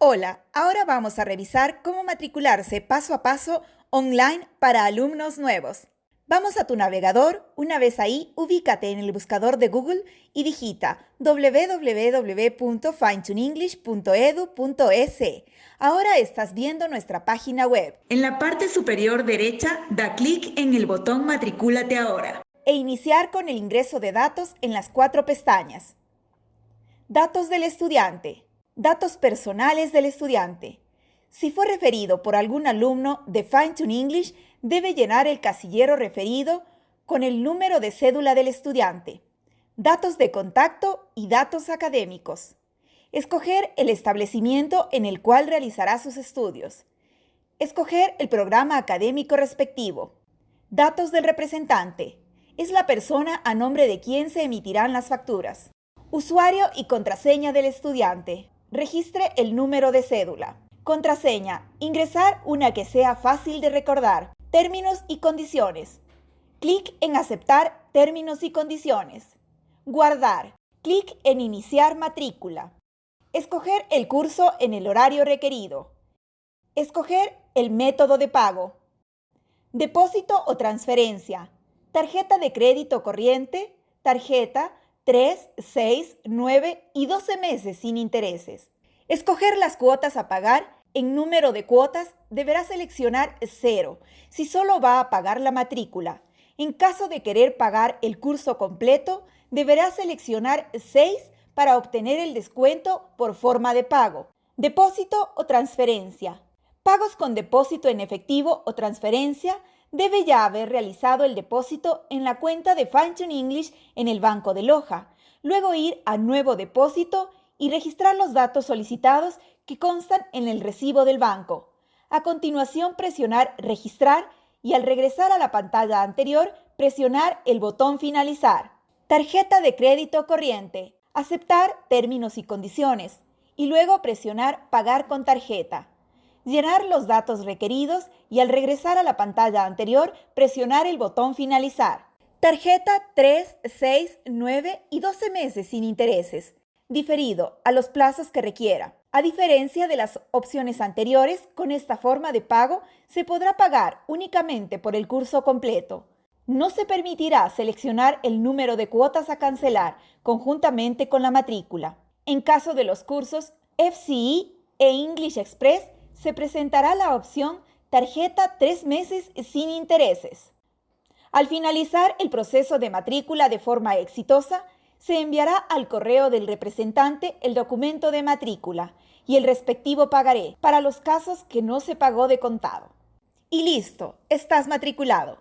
Hola, ahora vamos a revisar cómo matricularse paso a paso online para alumnos nuevos. Vamos a tu navegador, una vez ahí, ubícate en el buscador de Google y digita www.finetunenglish.edu.es. Ahora estás viendo nuestra página web. En la parte superior derecha, da clic en el botón Matricúlate ahora. E iniciar con el ingreso de datos en las cuatro pestañas. Datos del estudiante. Datos personales del estudiante. Si fue referido por algún alumno de Fine English, debe llenar el casillero referido con el número de cédula del estudiante, datos de contacto y datos académicos. Escoger el establecimiento en el cual realizará sus estudios. Escoger el programa académico respectivo. Datos del representante. Es la persona a nombre de quien se emitirán las facturas. Usuario y contraseña del estudiante. Registre el número de cédula. Contraseña. Ingresar una que sea fácil de recordar. Términos y condiciones. Clic en Aceptar términos y condiciones. Guardar. Clic en Iniciar matrícula. Escoger el curso en el horario requerido. Escoger el método de pago. Depósito o transferencia. Tarjeta de crédito corriente, tarjeta, 3, 6, 9 y 12 meses sin intereses. Escoger las cuotas a pagar. En número de cuotas deberá seleccionar 0 si solo va a pagar la matrícula. En caso de querer pagar el curso completo, deberá seleccionar 6 para obtener el descuento por forma de pago. Depósito o transferencia. Pagos con depósito en efectivo o transferencia debe ya haber realizado el depósito en la cuenta de Fine English en el Banco de Loja, luego ir a Nuevo Depósito y registrar los datos solicitados que constan en el recibo del banco. A continuación, presionar Registrar y al regresar a la pantalla anterior, presionar el botón Finalizar. Tarjeta de crédito corriente. Aceptar términos y condiciones y luego presionar Pagar con tarjeta llenar los datos requeridos y al regresar a la pantalla anterior, presionar el botón Finalizar. Tarjeta 3, 6, 9 y 12 meses sin intereses, diferido a los plazos que requiera. A diferencia de las opciones anteriores, con esta forma de pago se podrá pagar únicamente por el curso completo. No se permitirá seleccionar el número de cuotas a cancelar conjuntamente con la matrícula. En caso de los cursos FCE e English Express, se presentará la opción Tarjeta tres meses sin intereses. Al finalizar el proceso de matrícula de forma exitosa, se enviará al correo del representante el documento de matrícula y el respectivo pagaré para los casos que no se pagó de contado. Y listo, estás matriculado.